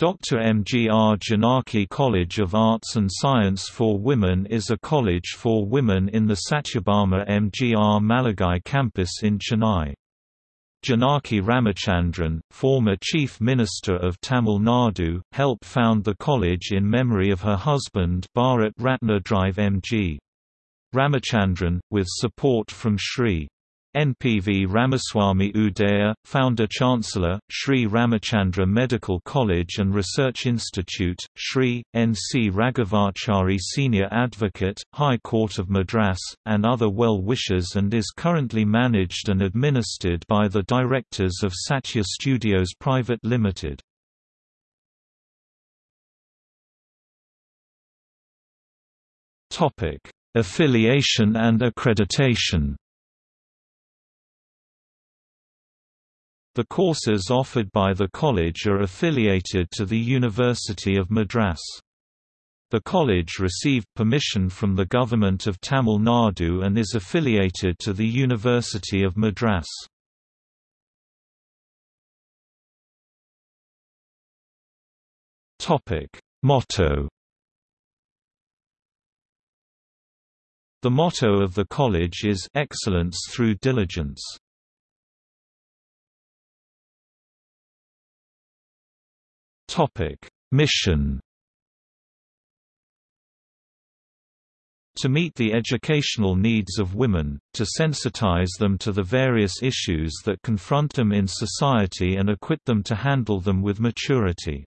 Dr. MGR Janaki College of Arts and Science for Women is a college for women in the Satyabama MGR Maligai campus in Chennai. Janaki Ramachandran, former Chief Minister of Tamil Nadu, helped found the college in memory of her husband Bharat Ratna Drive MG. Ramachandran, with support from Sri. NPV Ramaswamy Udaya, Founder-Chancellor, Sri Ramachandra Medical College and Research Institute, Sri, N.C. Raghavachari Senior Advocate, High Court of Madras, and other well-wishers and is currently managed and administered by the directors of Satya Studios Private Limited. Affiliation and accreditation The courses offered by the college are affiliated to the University of Madras. The college received permission from the Government of Tamil Nadu and is affiliated to the University of Madras. Motto The motto of the college is Excellence through Diligence. Topic: Mission To meet the educational needs of women, to sensitize them to the various issues that confront them in society and equip them to handle them with maturity.